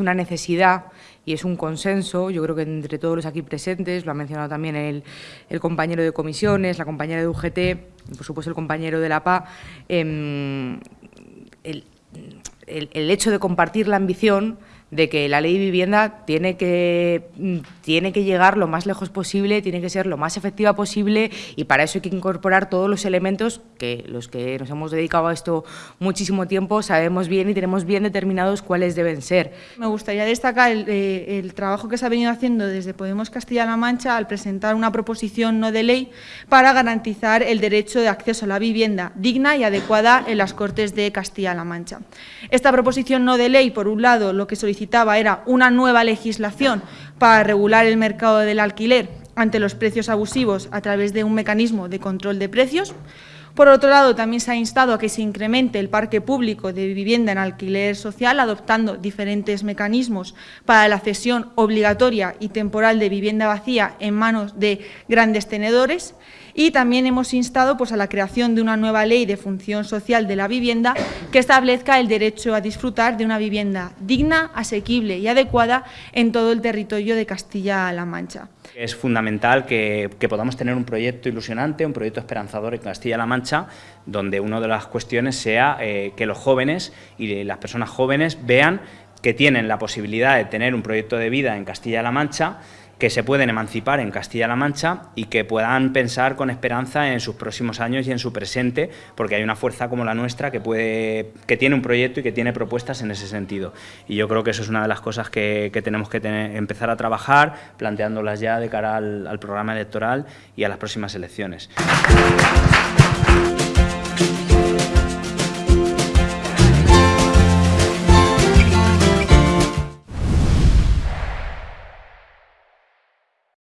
una necesidad y es un consenso, yo creo que entre todos los aquí presentes, lo ha mencionado también el, compañero de comisiones, la compañera de UGT, por supuesto el compañero de la PA, em, el, el hecho de compartir la ambición de que la ley de vivienda tiene que, mm, tiene que llegar lo más lejos posible, tiene que ser lo más efectiva posible y para eso hay que incorporar todos los elementos que los que nos hemos dedicado a esto muchísimo tiempo sabemos bien y tenemos bien determinados cuáles deben ser. Me gustaría destacar el, eh, el trabajo que se ha venido haciendo desde Podemos Castilla-La Mancha al presentar una proposición no de ley para garantizar el derecho de acceso a la vivienda digna y adecuada en las Cortes de Castilla-La Mancha. Esta proposición no de ley, por un lado, lo que solicita era una nueva legislación para regular el mercado del alquiler ante los precios abusivos a través de un mecanismo de control de precios. Por otro lado, también se ha instado a que se incremente el parque público de vivienda en alquiler social, adoptando diferentes mecanismos para la cesión obligatoria y temporal de vivienda vacía en manos de grandes tenedores y también hemos instado pues, a la creación de una nueva ley de función social de la vivienda que establezca el derecho a disfrutar de una vivienda digna, asequible y adecuada en todo el territorio de Castilla-La Mancha. Es fundamental que, podamos tener un proyecto ilusionante, un proyecto esperanzador en Castilla-La Mancha, donde una de las cuestiones sea eh, que los jóvenes y las personas jóvenes vean que tienen la posibilidad de tener un proyecto de vida en Castilla-La Mancha que se pueden emancipar en Castilla-La Mancha y que puedan pensar con esperanza en sus próximos años y en su presente, porque hay una fuerza como la nuestra que, puede, que tiene un proyecto y que tiene propuestas en ese sentido. Y yo creo que eso es una de las cosas que, tenemos que empezar a trabajar, planteándolas ya de cara al programa electoral y a las próximas elecciones. you